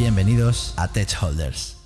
Bienvenidos a Tech Holders.